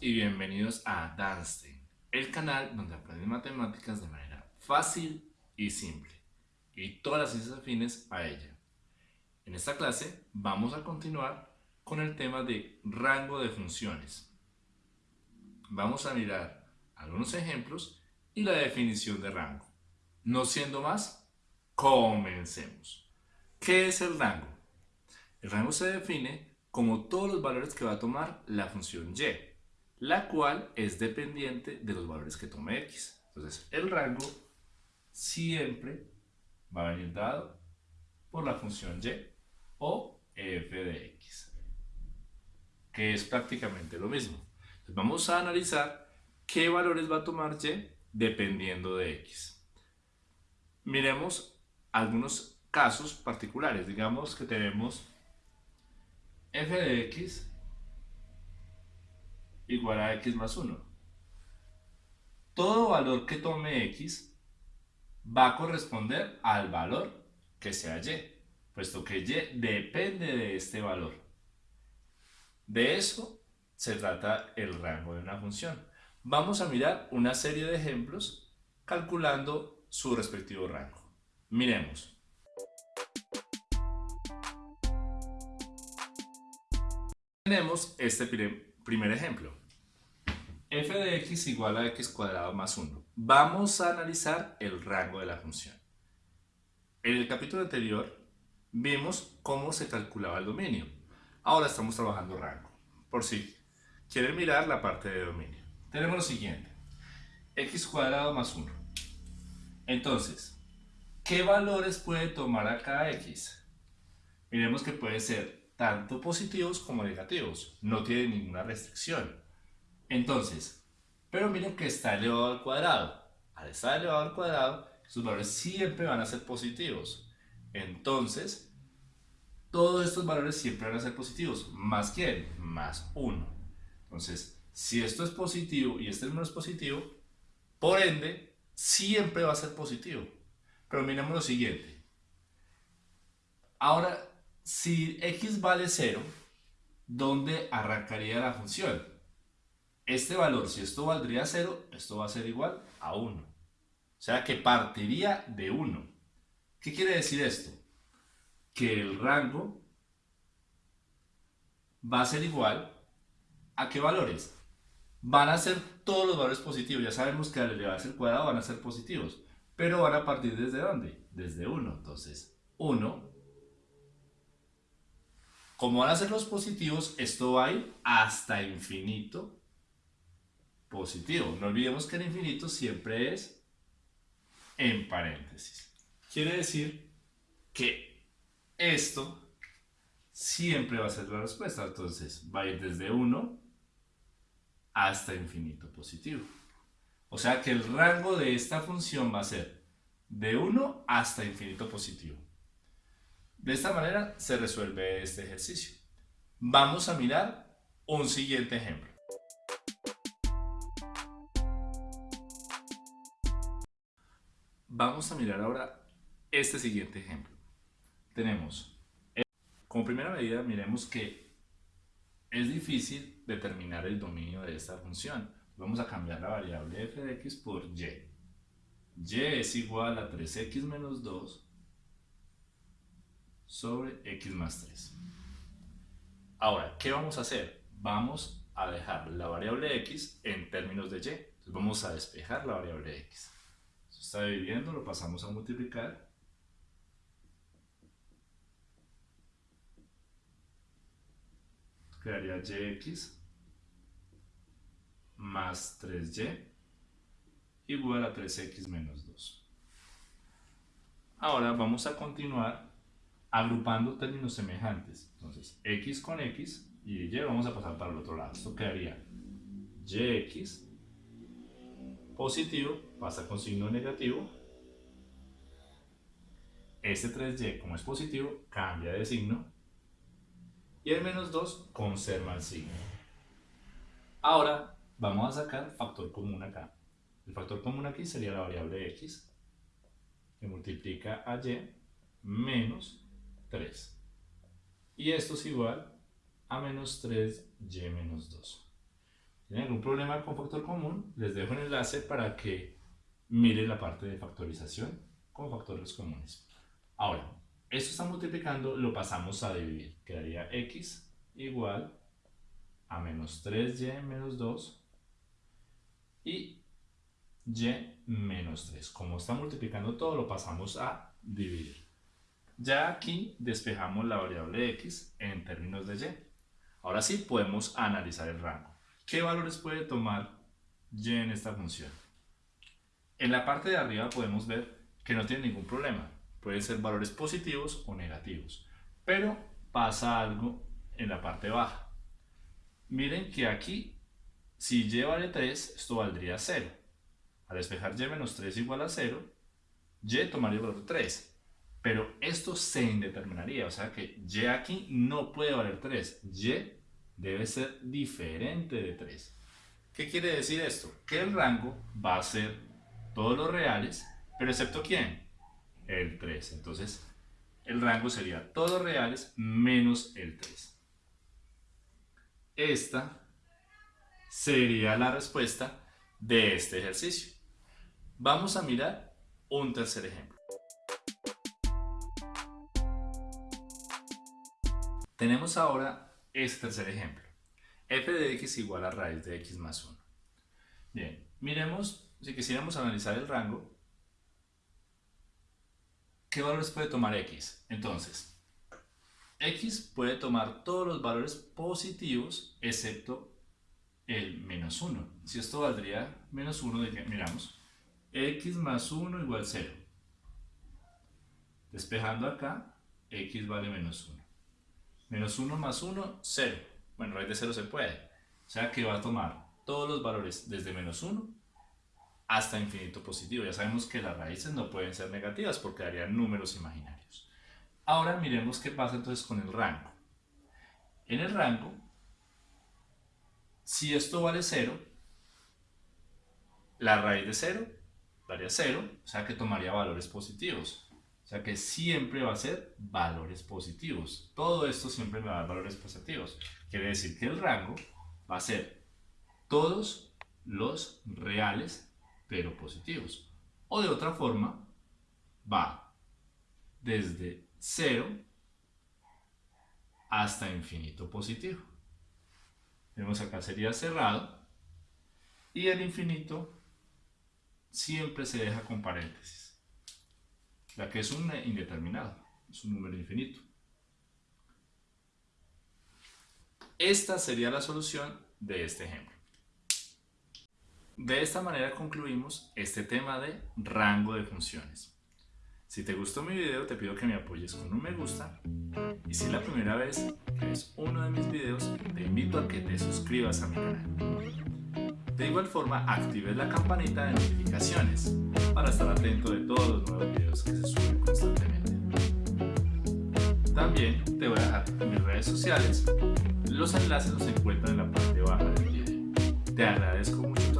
y bienvenidos a Danstein, el canal donde aprendes matemáticas de manera fácil y simple y todas las ciencias afines a ella. En esta clase vamos a continuar con el tema de rango de funciones. Vamos a mirar algunos ejemplos y la definición de rango. No siendo más, comencemos. ¿Qué es el rango? El rango se define como todos los valores que va a tomar la función y, la cual es dependiente de los valores que tome x. Entonces, el rango siempre va a venir dado por la función y o f de x, que es prácticamente lo mismo. Vamos a analizar qué valores va a tomar y dependiendo de x. Miremos algunos casos particulares. Digamos que tenemos f de x igual a x más 1. Todo valor que tome x va a corresponder al valor que sea y, puesto que y depende de este valor. De eso se trata el rango de una función. Vamos a mirar una serie de ejemplos calculando su respectivo rango. Miremos. Tenemos este primer ejemplo. f de x igual a x cuadrado más 1. Vamos a analizar el rango de la función. En el capítulo anterior vimos cómo se calculaba el dominio. Ahora estamos trabajando rango. Por si quieren mirar la parte de dominio. Tenemos lo siguiente. x cuadrado más 1. Entonces, ¿qué valores puede tomar acá x? Miremos que puede ser tanto positivos como negativos. No tiene ninguna restricción. Entonces, pero miren que está elevado al cuadrado. Al estar elevado al cuadrado, sus valores siempre van a ser positivos. Entonces, todos estos valores siempre van a ser positivos. ¿Más quién? Más 1. Entonces, si esto es positivo y este número es positivo, por ende, siempre va a ser positivo. Pero miremos lo siguiente. Ahora, si x vale 0, ¿dónde arrancaría la función? Este valor, si esto valdría 0, esto va a ser igual a 1. O sea que partiría de 1. ¿Qué quiere decir esto? Que el rango va a ser igual a qué valores? Van a ser todos los valores positivos. Ya sabemos que al elevarse al cuadrado van a ser positivos. Pero van a partir desde dónde? Desde 1. Entonces, 1 como van a ser los positivos, esto va a ir hasta infinito positivo. No olvidemos que el infinito siempre es en paréntesis. Quiere decir que esto siempre va a ser la respuesta. Entonces va a ir desde 1 hasta infinito positivo. O sea que el rango de esta función va a ser de 1 hasta infinito positivo. De esta manera se resuelve este ejercicio. Vamos a mirar un siguiente ejemplo. Vamos a mirar ahora este siguiente ejemplo. Tenemos, como primera medida, miremos que es difícil determinar el dominio de esta función. Vamos a cambiar la variable f de x por y. y es igual a 3x menos 2 sobre x más 3. Ahora, ¿qué vamos a hacer? Vamos a dejar la variable x en términos de y. Entonces vamos a despejar la variable x. Esto está dividiendo, lo pasamos a multiplicar. Quedaría yx más 3y igual a 3x menos 2. Ahora vamos a continuar agrupando términos semejantes. Entonces, x con x y y vamos a pasar para el otro lado. Esto quedaría yx positivo pasa con signo negativo. Este 3y, como es positivo, cambia de signo. Y el menos 2 conserva el signo. Ahora vamos a sacar factor común acá. El factor común aquí sería la variable x que multiplica a y menos 3. Y esto es igual a menos 3y menos 2. tienen algún problema con factor común, les dejo un enlace para que miren la parte de factorización con factores comunes. Ahora, esto está multiplicando, lo pasamos a dividir. Quedaría x igual a menos 3y menos 2 y y menos 3. Como está multiplicando todo, lo pasamos a dividir. Ya aquí despejamos la variable x en términos de y. Ahora sí podemos analizar el rango. ¿Qué valores puede tomar y en esta función? En la parte de arriba podemos ver que no tiene ningún problema. Pueden ser valores positivos o negativos. Pero pasa algo en la parte baja. Miren que aquí, si y vale 3, esto valdría 0. Al despejar y menos 3 igual a 0, y tomaría el valor 3. Pero esto se indeterminaría, o sea que y aquí no puede valer 3. y debe ser diferente de 3. ¿Qué quiere decir esto? Que el rango va a ser todos los reales, pero excepto quién? El 3. Entonces, el rango sería todos los reales menos el 3. Esta sería la respuesta de este ejercicio. Vamos a mirar un tercer ejemplo. Tenemos ahora este tercer ejemplo. f de x igual a raíz de x más 1. Bien, miremos, si quisiéramos analizar el rango, ¿qué valores puede tomar x? Entonces, x puede tomar todos los valores positivos excepto el menos 1. Si esto valdría menos 1, de que, miramos, x más 1 igual 0. Despejando acá, x vale menos 1. Menos 1 más 1, 0. Bueno, raíz de 0 se puede. O sea que va a tomar todos los valores desde menos 1 hasta infinito positivo. Ya sabemos que las raíces no pueden ser negativas porque darían números imaginarios. Ahora miremos qué pasa entonces con el rango. En el rango, si esto vale 0, la raíz de 0 daría 0, o sea que tomaría valores positivos. Sea que siempre va a ser valores positivos. Todo esto siempre me va a dar valores positivos. Quiere decir que el rango va a ser todos los reales pero positivos. O de otra forma, va desde 0 hasta infinito positivo. Vemos acá sería cerrado y el infinito siempre se deja con paréntesis ya que es un indeterminado, es un número infinito. Esta sería la solución de este ejemplo. De esta manera concluimos este tema de rango de funciones. Si te gustó mi video te pido que me apoyes con un me gusta y si es la primera vez que ves uno de mis videos te invito a que te suscribas a mi canal. De igual forma, actives la campanita de notificaciones para estar atento de todos los nuevos videos que se suben constantemente. También te voy a dejar mis redes sociales, los enlaces los encuentran en la parte baja del video. Te agradezco mucho